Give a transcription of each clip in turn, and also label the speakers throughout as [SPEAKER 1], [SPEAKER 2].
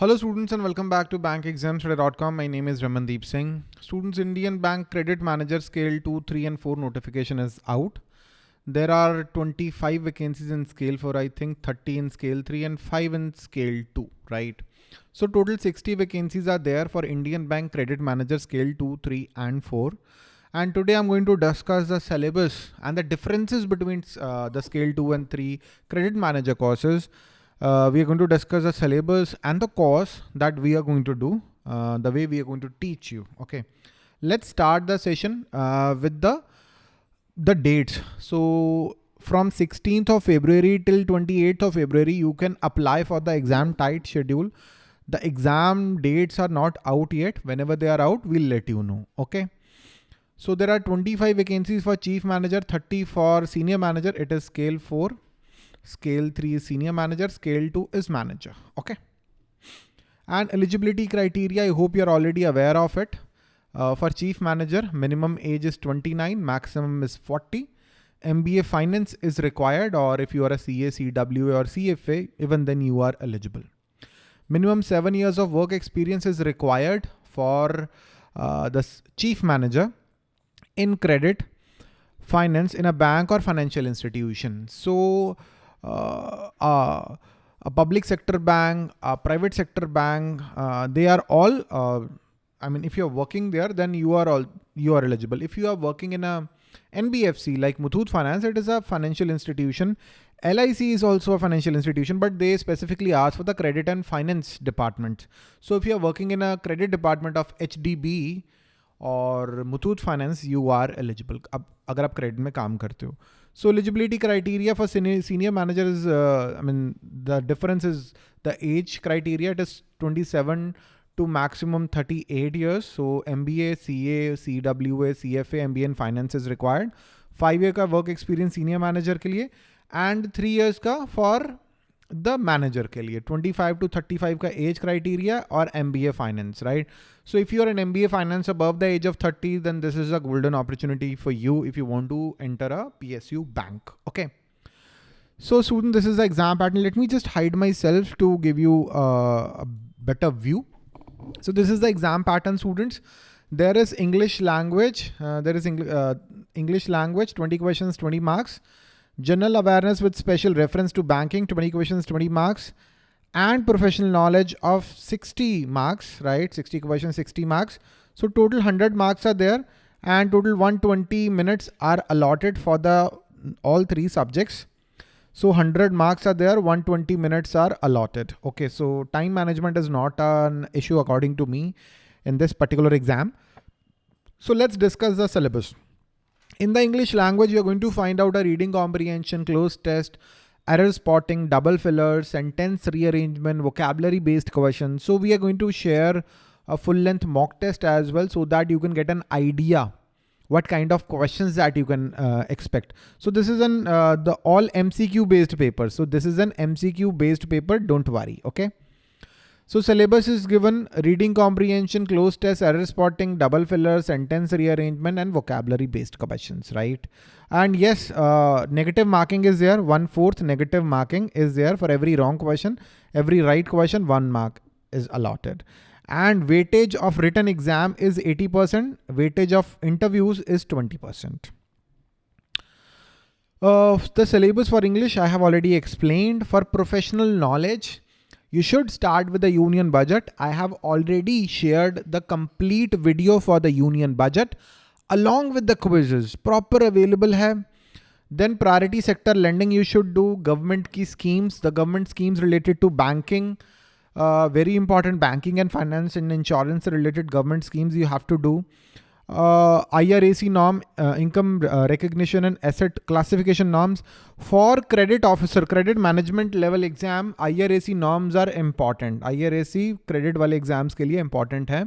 [SPEAKER 1] Hello students and welcome back to bankexamstoday.com. My name is Ramandeep Singh. Students Indian Bank Credit Manager Scale 2, 3 and 4 notification is out. There are 25 vacancies in scale 4, I think 30 in scale 3 and 5 in scale 2, right? So total 60 vacancies are there for Indian Bank Credit Manager Scale 2, 3 and 4. And today I'm going to discuss the syllabus and the differences between uh, the scale 2 and 3 credit manager courses uh, we are going to discuss the syllabus and the course that we are going to do, uh, the way we are going to teach you. Okay, let's start the session uh, with the the dates. So from 16th of February till 28th of February, you can apply for the exam tight schedule. The exam dates are not out yet. Whenever they are out, we'll let you know. Okay. So there are 25 vacancies for chief manager, 30 for senior manager. It is scale four Scale 3 is senior manager, scale 2 is manager. Okay. And eligibility criteria, I hope you're already aware of it. Uh, for chief manager, minimum age is 29, maximum is 40. MBA finance is required or if you are a CA, CWA or CFA, even then you are eligible. Minimum seven years of work experience is required for uh, the chief manager in credit finance in a bank or financial institution. So a public sector bank, a private sector bank, uh, they are all, I mean, if you're working there, then you are all, you are eligible. If you are working in a NBFC like Muthoot Finance, it is a financial institution. LIC is also a financial institution, but they specifically ask for the credit and finance department. So if you're working in a credit department of HDB or Muthoot Finance, you are eligible. अब अगर आप credit में काम करते हो so eligibility criteria for senior, senior manager is, uh, I mean, the difference is the age criteria. It is 27 to maximum 38 years. So MBA, CA, CWA, CFA, MBA in finance is required. Five year ka work experience senior manager ke liye and three years ka for the manager के लिए 25 to 35 का age criteria और M B A finance right so if you are an M B A finance above the age of 30 then this is a golden opportunity for you if you want to enter a P S U bank okay So student, this is the exam pattern. Let me just hide myself to give you uh, a better view. So this is the exam pattern students. There is English language. Uh, there is Eng uh, English language, 20 questions, 20 marks. General awareness with special reference to banking, 20 questions, 20 marks, and professional knowledge of 60 marks, right? 60 questions, 60 marks. So total 100 marks are there and total 120 minutes are allotted for the all three subjects. So 100 marks are there, 120 minutes are allotted. Okay, so time management is not an issue according to me in this particular exam. So let's discuss the syllabus. In the English language, you're going to find out a reading comprehension, cloze test, error spotting, double filler, sentence rearrangement, vocabulary based questions. So we are going to share a full length mock test as well so that you can get an idea what kind of questions that you can uh, expect. So this is an uh, the all MCQ based paper. So this is an MCQ based paper. Don't worry. Okay. So syllabus is given reading comprehension, cloze test, error spotting, double filler, sentence rearrangement, and vocabulary based questions, right? And yes, uh, negative marking is there. One fourth negative marking is there for every wrong question. Every right question, one mark is allotted. And weightage of written exam is 80%. Weightage of interviews is 20%. Uh, the syllabus for English I have already explained. For professional knowledge, you should start with the union budget. I have already shared the complete video for the union budget along with the quizzes proper available hai. Then priority sector lending you should do government key schemes, the government schemes related to banking, uh, very important banking and finance and insurance related government schemes you have to do uh, IRAC norm, uh, income uh, recognition and asset classification norms for credit officer, credit management level exam, IRAC norms are important. IRAC credit wale exams ke liye important hai.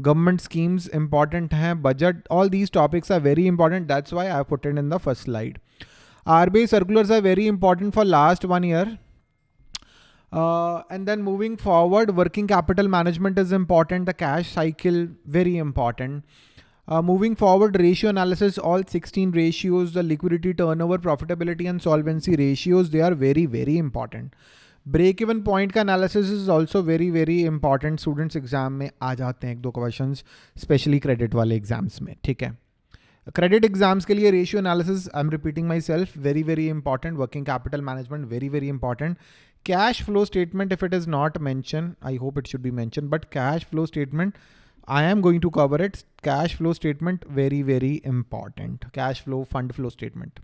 [SPEAKER 1] Government schemes important hai. Budget, all these topics are very important. That's why I have put it in the first slide. RBI circulars are very important for last one year. Uh, and then moving forward, working capital management is important. The cash cycle, very important. Uh, moving forward, ratio analysis, all 16 ratios, the liquidity turnover, profitability and solvency ratios, they are very, very important. Break even point का analysis is also very very important students exam में आ जाते हैं एक दो question specially credit वाले exams में ठीक है क्रेडिट एग्जाम्स के लिए ratio analysis I am repeating my self very very important working capital management very very important cash flow statement if it is not mentioned i hope it should be mentioned but cash flow statement i am going to cover it. Cash flow statement very very important. Cash flow fund flow statement.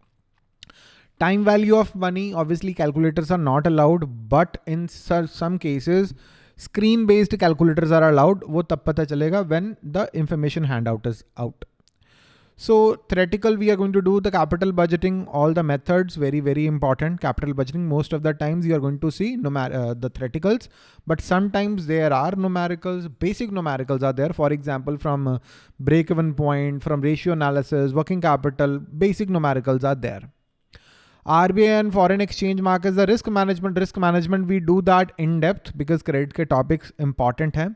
[SPEAKER 1] Time value of money obviously calculators are not allowed but in some cases screen based calculators are allowed. wo tab chalega when the information handout is out so theoretical, we are going to do the capital budgeting, all the methods, very, very important. Capital budgeting, most of the times you are going to see uh, the theoreticals, but sometimes there are numericals, basic numericals are there. For example, from uh, break-even point, from ratio analysis, working capital, basic numericals are there. RBI and foreign exchange markets, the risk management, risk management, we do that in depth because credit ke topics important hai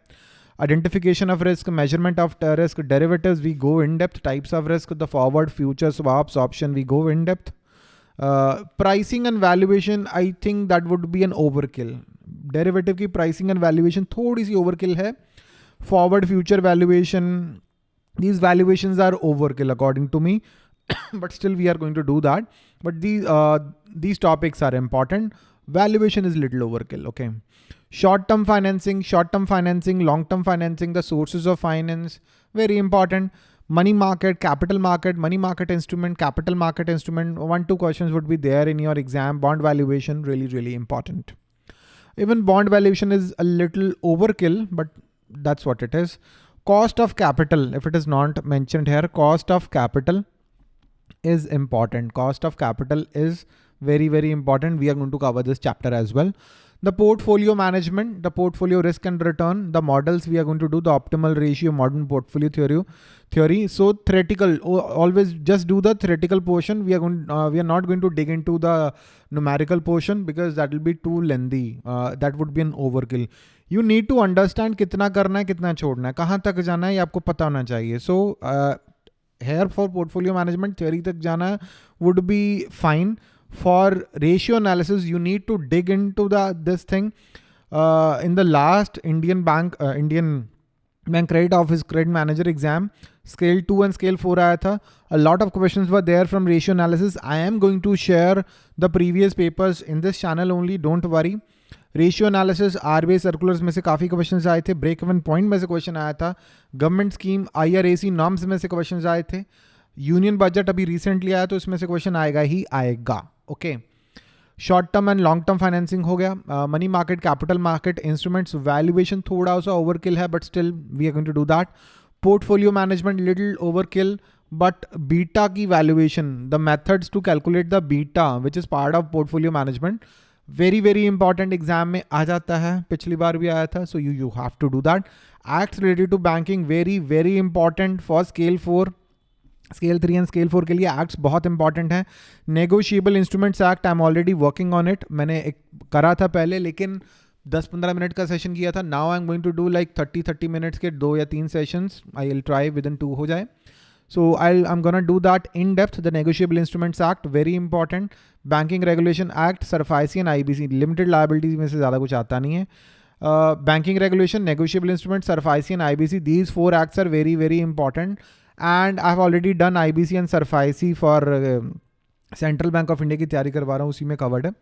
[SPEAKER 1] identification of risk, measurement of risk, derivatives, we go in depth, types of risk, the forward, future, swaps, option, we go in depth. Uh, pricing and valuation, I think that would be an overkill. Derivative की pricing and valuation थोड़ी सी overkill है. Forward future valuation, these valuations are overkill according to me. but still we are going to do that. But these, uh, these topics are important. Valuation is little overkill, okay. Short-term financing, short-term financing, long-term financing, the sources of finance, very important. Money market, capital market, money market instrument, capital market instrument. One, two questions would be there in your exam. Bond valuation, really, really important. Even bond valuation is a little overkill, but that's what it is. Cost of capital, if it is not mentioned here, cost of capital is important. Cost of capital is very, very important. We are going to cover this chapter as well the portfolio management, the portfolio risk and return, the models we are going to do the optimal ratio modern portfolio theory. Theory. So theoretical, always just do the theoretical portion. We are going, uh, we are not going to dig into the numerical portion because that will be too lengthy. Uh, that would be an overkill. You need to understand कितना करना है कितना छोड़ना है कहाँ तक जाना है ये आपको पता होना चाहिए So uh, here for portfolio management theory तक जाना would be fine for ratio analysis, you need to dig into the this thing. Uh, in the last Indian bank, uh, Indian bank credit office credit manager exam scale two and scale four आया था a lot of question were there from ratio analysis I am going to share the previous papers in this channel only don't worry ratio analysis R B circulars में से काफ़ी questions आए थे break even point में से question आया था government scheme I R A C norms में से क्वेश्चन आए थे यूनियन बजट अभी रिसेंटली आया तो इसमें से क्वेश्चन आएगा ही आएगा। Okay short term and long term financing हो गया। Money market capital market instruments valuation थोड़ा सा ओवरकिल है but still we are going to do that portfolio management little overkill but beta की valuation the methods to calculate the beta which is part of portfolio management very very important exam में आ जाता है। पिछली बार भी आया था so you you have to do that act related to banking very very important for scale four scale three and scale four के लिए एक्ट्स बहुत इंपॉर्टेंट हैं। Negotiable instruments act I am already working on it मैंने एक करा था पहले, लेकिन 10-15 मिनट का सेशन किया था। Now I am going to do like 30-30 minutes के दो या तीन sessions I will try within two हो जाए। So I I am gonna do that in depth the negotiable instruments act very important banking regulation act SARFAESI and I limited liabilities में से ज़्यादा कुछ आता नहीं है। Banking regulation negotiable instrument SARFAESI and I B C these four acts are very very important and I have already done I B C and SARFAESI for Central Bank of India की तैयारी करवा रहा हूँ, उसी में covered है।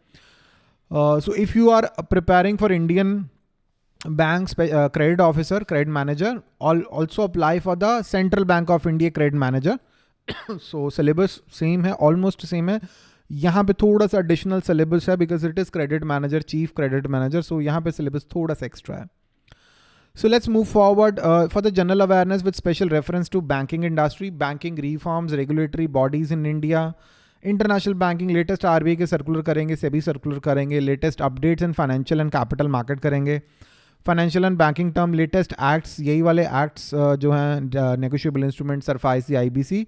[SPEAKER 1] So if you are preparing for Indian bank credit officer credit manager also apply for the Central Bank of India credit manager so syllabus same है almost same है। यहाँ पे थोड़ा सा एडिशनल सिलेबस है because it is credit manager chief credit manager so यहाँ पे syllabus थोड़ा सा एक्स्ट्रा है। So let's move forward uh, for the general awareness with special reference to banking industry, banking reforms, regulatory bodies in India, international banking latest RBI के circular करेंगे SEBI circular करेंगे latest updates in financial and capital market करेंगे financial and banking term latest acts यही वाले acts जो हैं negotiable instrument SARFAESI I B C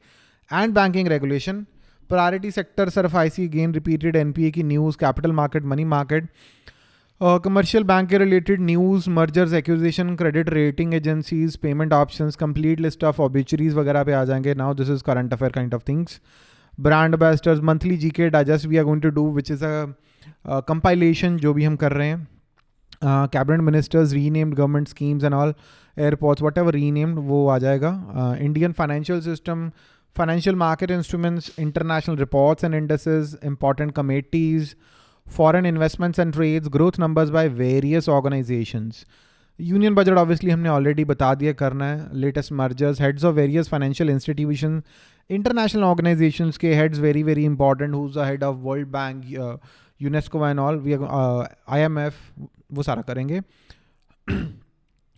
[SPEAKER 1] and banking regulation priority sector SARFAESI gain repeated N P A की news capital market money market commercial bank के related news mergers acquisition credit rating agencies payment options complete list of obituaries वगैरह पे आ जाएँगे। Now this is current affair kind of things brand ambassadors monthly G K digest we are going to do which is a compilation uh, जो भी हम कर रहे हैं। Cabinet ministers renamed government schemes and all airports whatever renamed वो आ जाएगा। Indian financial system financial market instruments international reports and indices, important committees, foreign investments and trades, growth numbers by various organizations. Union budget obviously हमने already बता दिया करना है latest mergers heads of various financial institution international organisations के heads very very important who's the head of World Bank UNESCO and all we I M F वो सारा करेंगे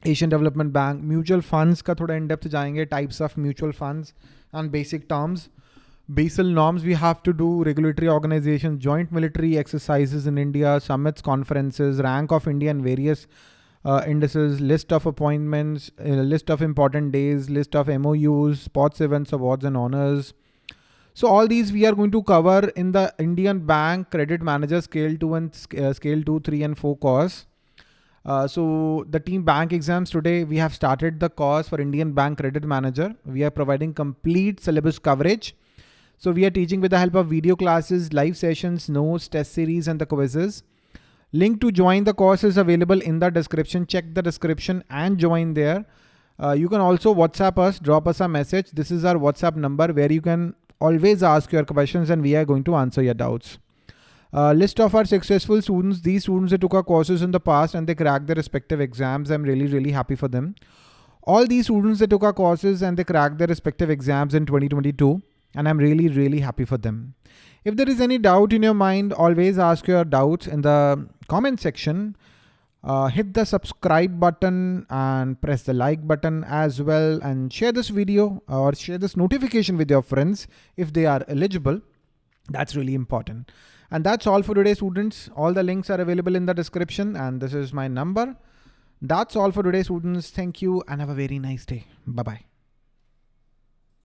[SPEAKER 1] Asian Development Bank mutual funds का थोड़ा in depth जाएँगे types of mutual funds and basic terms. Basel norms we have to do, regulatory organization, joint military exercises in India, summits, conferences, rank of India and various uh, indices, list of appointments, uh, list of important days, list of MOUs, sports events, awards and honors. So all these we are going to cover in the Indian Bank Credit Manager Scale 2 and uh, Scale 2, 3 and 4 course. Uh, so the team bank exams today, we have started the course for Indian Bank Credit Manager. We are providing complete syllabus coverage. So we are teaching with the help of video classes, live sessions, notes, test series, and the quizzes. Link to join the course is available in the description. Check the description and join there. Uh, you can also WhatsApp us, drop us a message. This is our WhatsApp number where you can always ask your questions and we are going to answer your doubts. Uh, list of our successful students, these students they took our courses in the past and they cracked their respective exams. I'm really, really happy for them. All these students they took our courses and they cracked their respective exams in 2022. And I'm really, really happy for them. If there is any doubt in your mind, always ask your doubts in the comment section. Uh, hit the subscribe button and press the like button as well and share this video or share this notification with your friends if they are eligible. That's really important. And that's all for today, students. All the links are available in the description and this is my number. That's all for today, students. Thank you and have a very nice day. Bye-bye.